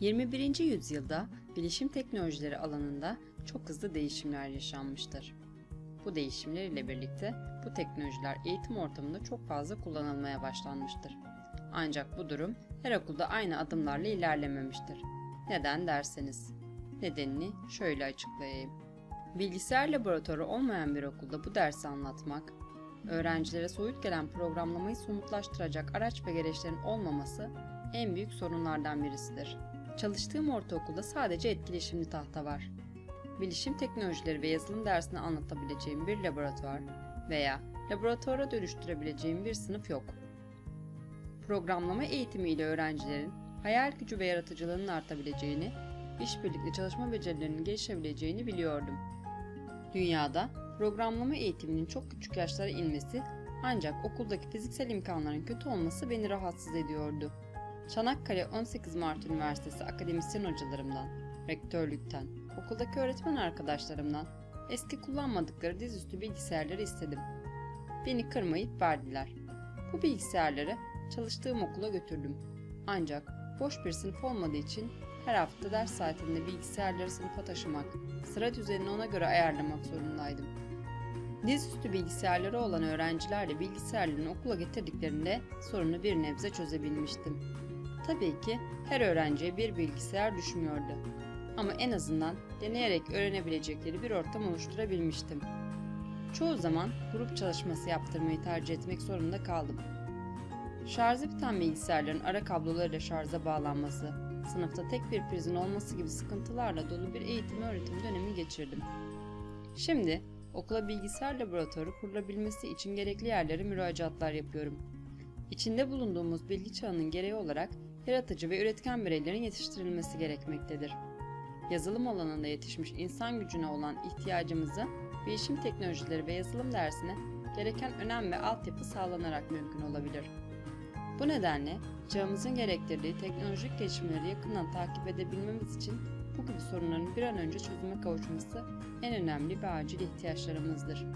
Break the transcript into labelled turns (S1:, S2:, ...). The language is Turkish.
S1: 21. yüzyılda bilişim teknolojileri alanında çok hızlı değişimler yaşanmıştır. Bu değişimler ile birlikte bu teknolojiler eğitim ortamında çok fazla kullanılmaya başlanmıştır. Ancak bu durum her okulda aynı adımlarla ilerlememiştir. Neden derseniz? Nedenini şöyle açıklayayım. Bilgisayar laboratuvarı olmayan bir okulda bu dersi anlatmak, öğrencilere soyut gelen programlamayı somutlaştıracak araç ve gereçlerin olmaması en büyük sorunlardan birisidir. Çalıştığım ortaokulda sadece etkileşimli tahta var. Bilişim teknolojileri ve yazılım dersini anlatabileceğim bir laboratuvar veya laboratuvara dönüştürebileceğim bir sınıf yok. Programlama eğitimiyle öğrencilerin hayal gücü ve yaratıcılığının artabileceğini, işbirlikli çalışma becerilerinin gelişebileceğini biliyordum. Dünyada programlama eğitiminin çok küçük yaşlara inmesi ancak okuldaki fiziksel imkanların kötü olması beni rahatsız ediyordu. Çanakkale 18 Mart Üniversitesi akademisyen hocalarımdan, rektörlükten, okuldaki öğretmen arkadaşlarımdan eski kullanmadıkları dizüstü bilgisayarları istedim. Beni kırmayıp verdiler. Bu bilgisayarları çalıştığım okula götürdüm. Ancak boş bir sınıf olmadığı için her hafta ders saatinde bilgisayarları sınıfa taşımak, sıra düzenini ona göre ayarlamak zorundaydım. Dizüstü bilgisayarları olan öğrencilerle bilgisayarlarını okula getirdiklerinde sorunu bir nebze çözebilmiştim. Tabii ki her öğrenciye bir bilgisayar düşmüyordu. Ama en azından deneyerek öğrenebilecekleri bir ortam oluşturabilmiştim. Çoğu zaman grup çalışması yaptırmayı tercih etmek zorunda kaldım. Şarjı biten bilgisayarların ara kablolarıyla şarja bağlanması, sınıfta tek bir prizin olması gibi sıkıntılarla dolu bir eğitim öğretim dönemi geçirdim. Şimdi okula bilgisayar laboratuvarı kurulabilmesi için gerekli yerlere müracaatlar yapıyorum. İçinde bulunduğumuz bilgi çağının gereği olarak yaratıcı ve üretken bireylerin yetiştirilmesi gerekmektedir. Yazılım alanında yetişmiş insan gücüne olan ihtiyacımızı bilişim teknolojileri ve yazılım dersine gereken önem ve altyapı sağlanarak mümkün olabilir. Bu nedenle çağımızın gerektirdiği teknolojik gelişmeleri yakından takip edebilmemiz için bu gibi sorunların bir an önce çözüme kavuşması en önemli ve acil ihtiyaçlarımızdır.